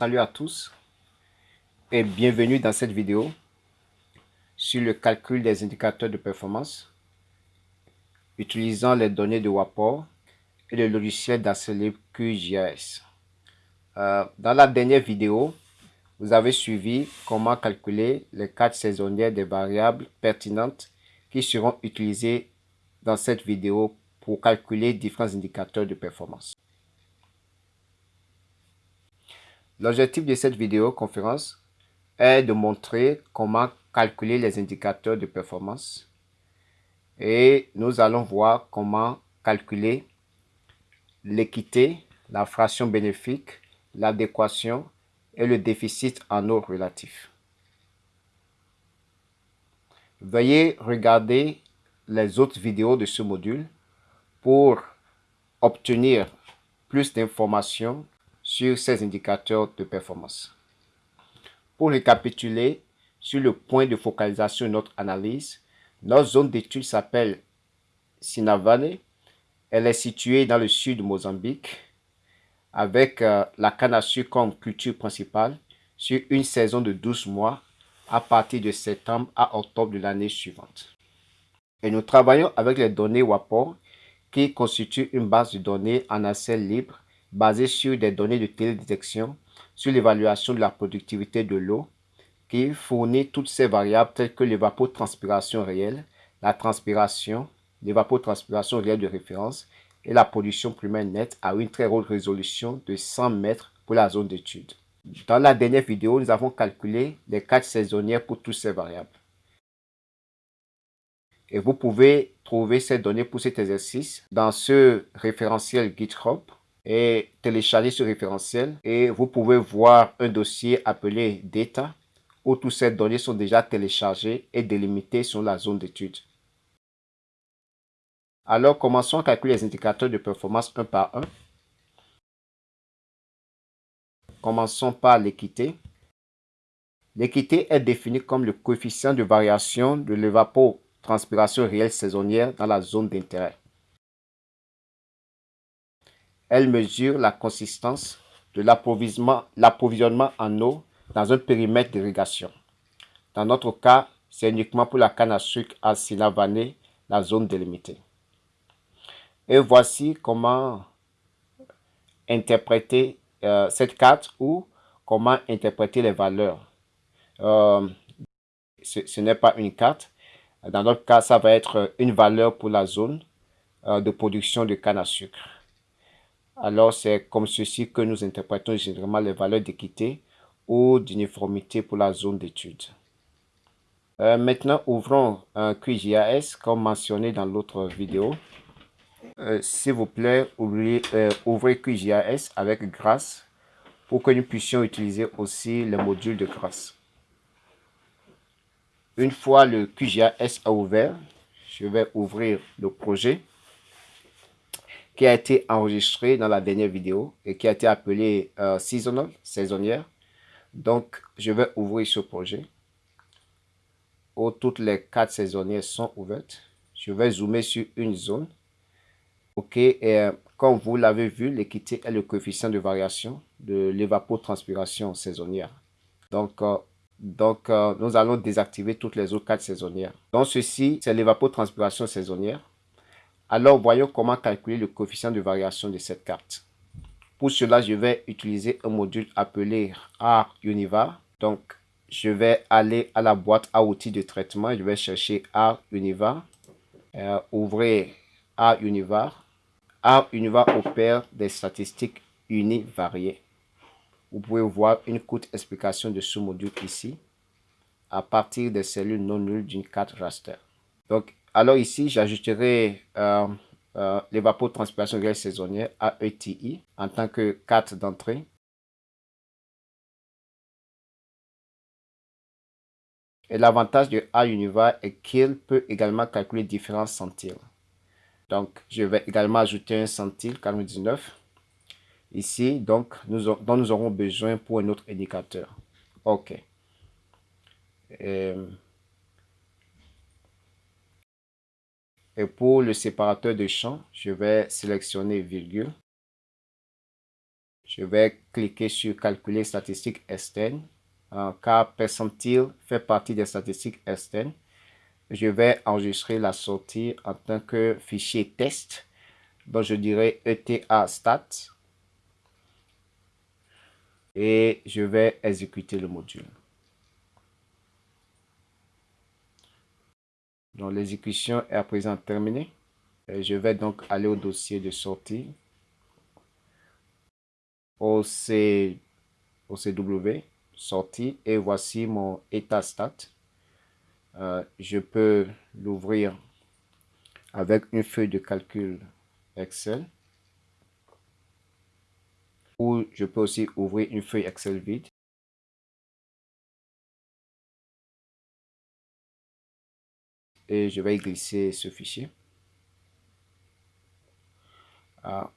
Salut à tous et bienvenue dans cette vidéo sur le calcul des indicateurs de performance utilisant les données de WAPOR et le logiciel d'accéléré QGIS. Euh, dans la dernière vidéo, vous avez suivi comment calculer les cartes saisonnières des variables pertinentes qui seront utilisées dans cette vidéo pour calculer différents indicateurs de performance. L'objectif de cette vidéoconférence est de montrer comment calculer les indicateurs de performance et nous allons voir comment calculer l'équité, la fraction bénéfique, l'adéquation et le déficit en eau relatif. Veuillez regarder les autres vidéos de ce module pour obtenir plus d'informations sur ces indicateurs de performance. Pour récapituler sur le point de focalisation de notre analyse, notre zone d'étude s'appelle Sinavane. Elle est située dans le sud de Mozambique avec euh, la canne à sucre comme culture principale sur une saison de 12 mois à partir de septembre à octobre de l'année suivante. Et nous travaillons avec les données WAPOR qui constituent une base de données en accès libre basé sur des données de télédétection sur l'évaluation de la productivité de l'eau qui fournit toutes ces variables telles que l'évapotranspiration réelle, la transpiration, l'évapotranspiration réelle de référence et la pollution primaire nette à une très haute résolution de 100 mètres pour la zone d'étude. Dans la dernière vidéo, nous avons calculé les quatre saisonnières pour toutes ces variables. Et vous pouvez trouver ces données pour cet exercice dans ce référentiel GitHub et télécharger ce référentiel et vous pouvez voir un dossier appelé Data où toutes ces données sont déjà téléchargées et délimitées sur la zone d'étude. Alors commençons à calculer les indicateurs de performance un par un. Commençons par l'équité. L'équité est définie comme le coefficient de variation de l'évapotranspiration réelle saisonnière dans la zone d'intérêt. Elle mesure la consistance de l'approvisionnement en eau dans un périmètre d'irrigation. Dans notre cas, c'est uniquement pour la canne à sucre à Sinavané, la zone délimitée. Et voici comment interpréter euh, cette carte ou comment interpréter les valeurs. Euh, ce, n'est pas une carte. Dans notre cas, ça va être une valeur pour la zone euh, de production de canne à sucre alors c'est comme ceci que nous interprétons généralement les valeurs d'équité ou d'uniformité pour la zone d'étude. Euh, maintenant, ouvrons un QGIS comme mentionné dans l'autre vidéo. Euh, s'il vous plaît, ouvrez, euh, ouvrez QGIS avec grâce pour que nous puissions utiliser aussi le module de grâce. Une fois le QGIS ouvert, je vais ouvrir le projet qui a été enregistré dans la dernière vidéo et qui a été appelé euh, Seasonal, saisonnière. Donc, je vais ouvrir ce projet où toutes les quatre saisonnières sont ouvertes. Je vais zoomer sur une zone. OK, et euh, comme vous l'avez vu, l'équité est le coefficient de variation de l'évapotranspiration saisonnière. Donc, euh, donc nous allons désactiver toutes les autres quatre saisonnières. Donc, ceci, c'est l'évapotranspiration saisonnière. Alors, voyons comment calculer le coefficient de variation de cette carte. Pour cela, je vais utiliser un module appelé R-Univar. Donc, je vais aller à la boîte à outils de traitement. Je vais chercher R-Univar. Euh, ouvrir R-Univar. R-Univar opère des statistiques univariées. Vous pouvez voir une courte explication de ce module ici à partir des cellules non nulles d'une carte raster. Donc, alors ici, j'ajouterai euh, euh, l'évapotranspiration réelle saisonnière AETI en tant que carte d'entrée. Et l'avantage de A-Univar est qu'il peut également calculer différents centiles. Donc, je vais également ajouter un centile 49 ici, donc dont nous aurons besoin pour un autre indicateur. OK. Et pour le séparateur de champ, je vais sélectionner virgule. Je vais cliquer sur calculer statistiques externes. car percentile fait partie des statistiques externes. Je vais enregistrer la sortie en tant que fichier test. Donc je dirais ETA stat. Et je vais exécuter le module. Donc l'exécution est à présent terminée. je vais donc aller au dossier de sortie. OC, OCW, sortie. Et voici mon état stat. Euh, je peux l'ouvrir avec une feuille de calcul Excel. Ou je peux aussi ouvrir une feuille Excel vide. Et je vais glisser ce fichier. Ah.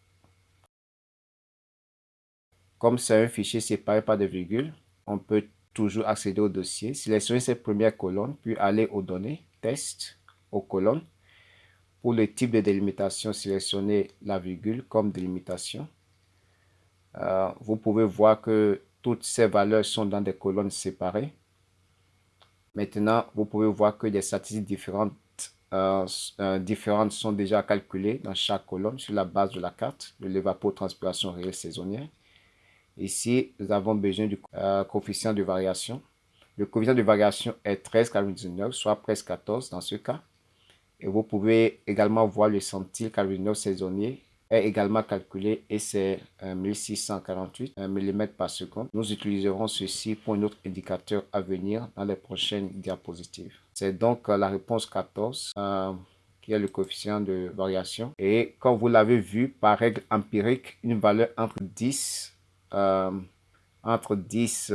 Comme c'est un fichier séparé par des virgules, on peut toujours accéder au dossier, sélectionner cette première colonne, puis aller aux données, test, aux colonnes. Pour le type de délimitation, sélectionnez la virgule comme délimitation. Euh, vous pouvez voir que toutes ces valeurs sont dans des colonnes séparées. Maintenant, vous pouvez voir que des statistiques différentes, euh, euh, différentes sont déjà calculées dans chaque colonne sur la base de la carte de l'évapotranspiration réelle saisonnière. Ici, nous avons besoin du euh, coefficient de variation. Le coefficient de variation est 13,19, soit presque 14 dans ce cas. Et vous pouvez également voir le centile 49 saisonnier est également calculé et c'est 1648 mm par seconde. Nous utiliserons ceci pour un autre indicateur à venir dans les prochaines diapositives. C'est donc euh, la réponse 14 euh, qui est le coefficient de variation. Et comme vous l'avez vu, par règle empirique, une valeur entre 10, euh, entre 10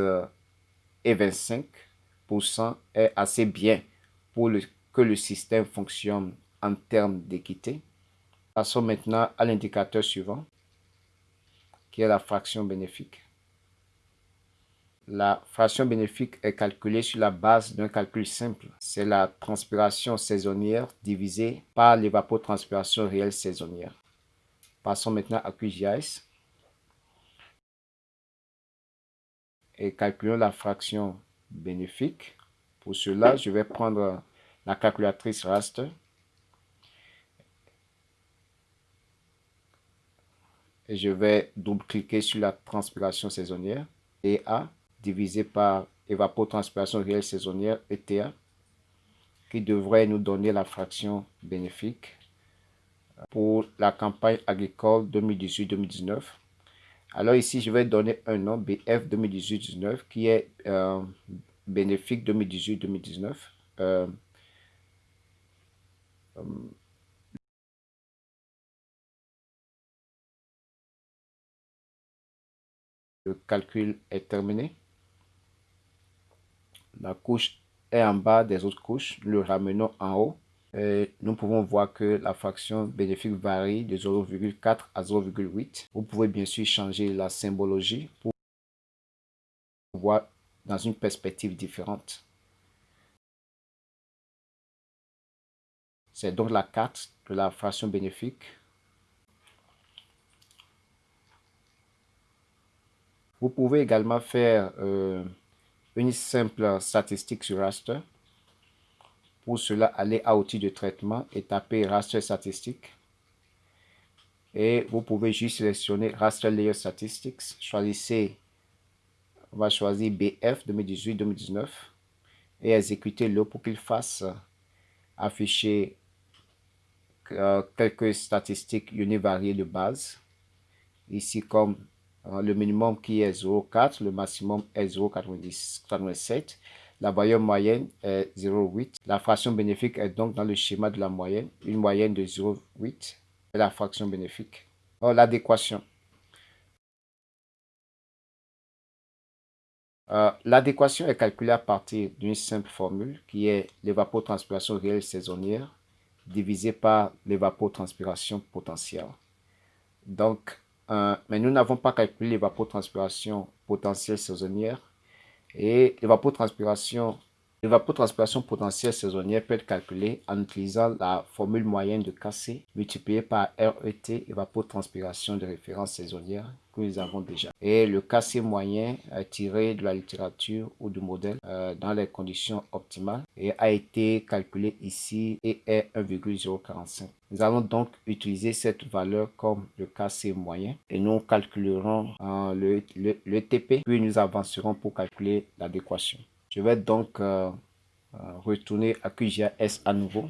et 25% est assez bien pour que le système fonctionne en termes d'équité. Passons maintenant à l'indicateur suivant, qui est la fraction bénéfique. La fraction bénéfique est calculée sur la base d'un calcul simple. C'est la transpiration saisonnière divisée par l'évapotranspiration réelle saisonnière. Passons maintenant à QGIS. Et calculons la fraction bénéfique. Pour cela, je vais prendre la calculatrice raster je vais double-cliquer sur la transpiration saisonnière, EA, divisé par évapotranspiration réelle saisonnière, ETA, qui devrait nous donner la fraction bénéfique pour la campagne agricole 2018-2019. Alors ici, je vais donner un nom, BF 2018-2019, qui est euh, bénéfique 2018-2019 Le calcul est terminé. La couche est en bas des autres couches. Le ramenons en haut. Nous pouvons voir que la fraction bénéfique varie de 0,4 à 0,8. Vous pouvez bien sûr changer la symbologie pour voir dans une perspective différente. C'est donc la carte de la fraction bénéfique Vous pouvez également faire euh, une simple statistique sur raster. Pour cela, allez à outils de traitement et taper raster statistique. Et vous pouvez juste sélectionner raster layer statistics. Choisissez, on va choisir BF 2018-2019 et exécuter-le pour qu'il fasse afficher euh, quelques statistiques univariées de base. Ici comme le minimum qui est 0,4, le maximum est 0,87. La valeur moyenne est 0,8. La fraction bénéfique est donc dans le schéma de la moyenne, une moyenne de 0,8 est la fraction bénéfique. L'adéquation. Euh, l'adéquation est calculée à partir d'une simple formule qui est l'évapotranspiration réelle saisonnière divisée par l'évapotranspiration potentielle. Donc, euh, mais nous n'avons pas calculé l'évapotranspiration potentielle saisonnière. Et l'évapotranspiration L'évapotranspiration potentielle saisonnière peut être calculée en utilisant la formule moyenne de Kc multipliée par RET, évapotranspiration de référence saisonnière, que nous avons déjà. Et le KC moyen tiré de la littérature ou du modèle euh, dans les conditions optimales et a été calculé ici et est 1,045. Nous allons donc utiliser cette valeur comme le KC moyen et nous calculerons euh, le, le, TP puis nous avancerons pour calculer l'adéquation. Je vais donc euh, retourner à QGIS à nouveau.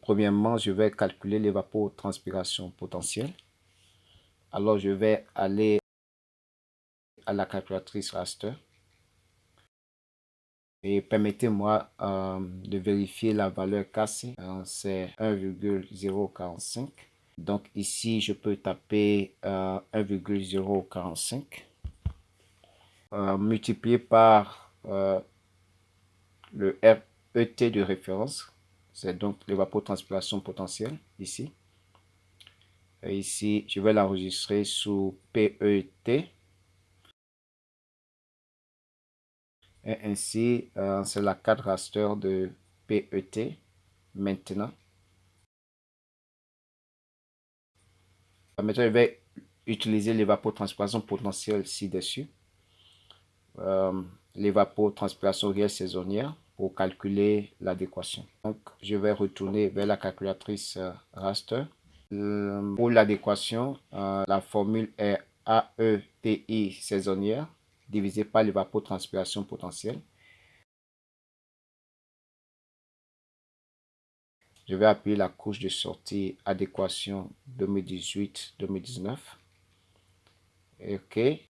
premièrement, je vais calculer l'évapotranspiration potentielle. Alors, je vais aller à la calculatrice raster. Et permettez-moi euh, de vérifier la valeur cassée. Euh, c'est 1,045. Donc ici, je peux taper 1,045 euh, multiplié par le RET de référence. C'est donc l'évapotranspiration potentielle ici. Et ici, je vais l'enregistrer sous PET. Et ainsi, euh, c'est la carte raster de PET maintenant. Maintenant, je vais utiliser l'évapotranspiration potentielle ci-dessus. Euh, l'évapotranspiration réelle saisonnière pour calculer l'adéquation. Donc, je vais retourner vers la calculatrice euh, raster. Euh, pour l'adéquation, euh, la formule est AETI saisonnière divisé par l'évapotranspiration potentielle. Je vais appuyer la couche de sortie adéquation 2018-2019. OK. Et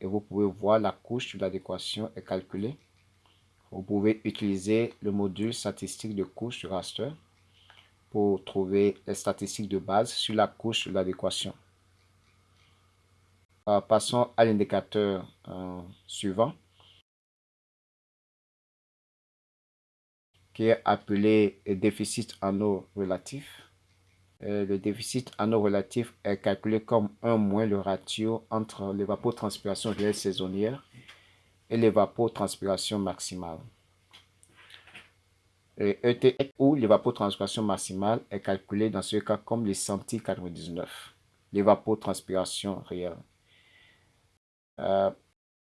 vous pouvez voir la couche de l'adéquation est calculée. Vous pouvez utiliser le module statistique de couche de raster pour trouver les statistiques de base sur la couche de l'adéquation. Euh, passons à l'indicateur euh, suivant qui est appelé déficit en eau relatif. Euh, le déficit en eau relatif est calculé comme 1 moins le ratio entre l'évapotranspiration réelle saisonnière et l'évapotranspiration maximale. Et ETX ou l'évapotranspiration maximale est calculée dans ce cas comme les centi 99, l'évapotranspiration réelle. Euh,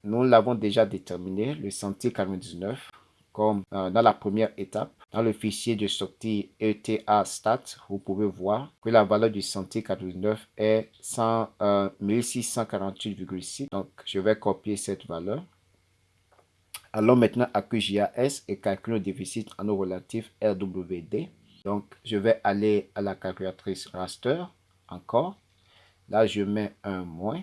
nous l'avons déjà déterminé, le centi 99, comme euh, dans la première étape. Dans le fichier de sortie ETA stat, vous pouvez voir que la valeur du centi 99 est 1648,6. Donc, je vais copier cette valeur. Allons maintenant à QGIS et calculons le déficit en eau relatif RWD. Donc, je vais aller à la calculatrice raster, encore. Là, je mets un moins.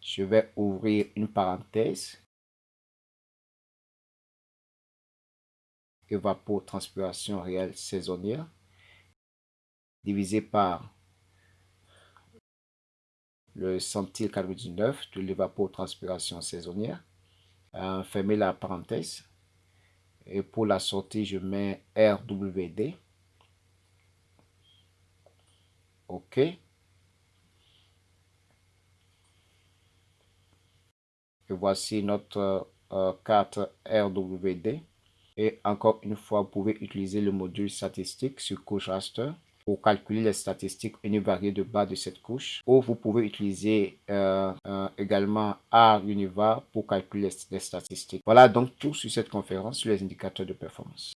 Je vais ouvrir une parenthèse. Évapotranspiration réelle saisonnière divisé par le 99 de l'évapotranspiration saisonnière. Euh, fermez la parenthèse. Et pour la sortie, je mets RWD. OK. Et voici notre euh, carte RWD. Et encore une fois, vous pouvez utiliser le module statistique sur couche raster pour calculer les statistiques univariées de bas de cette couche. Ou vous pouvez utiliser euh, euh, également R Univar pour calculer les statistiques. Voilà donc tout sur cette conférence sur les indicateurs de performance.